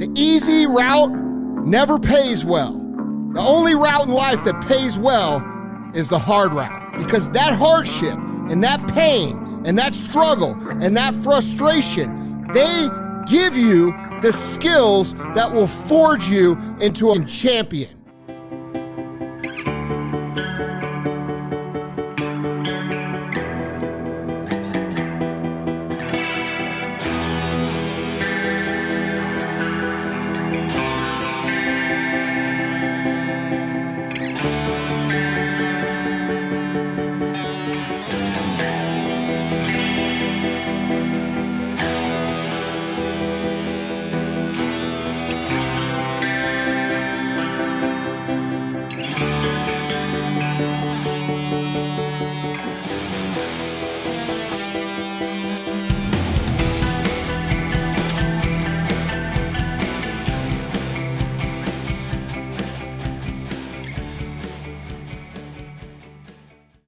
The easy route never pays well. The only route in life that pays well is the hard route because that hardship and that pain and that struggle and that frustration, they give you the skills that will forge you into a champion.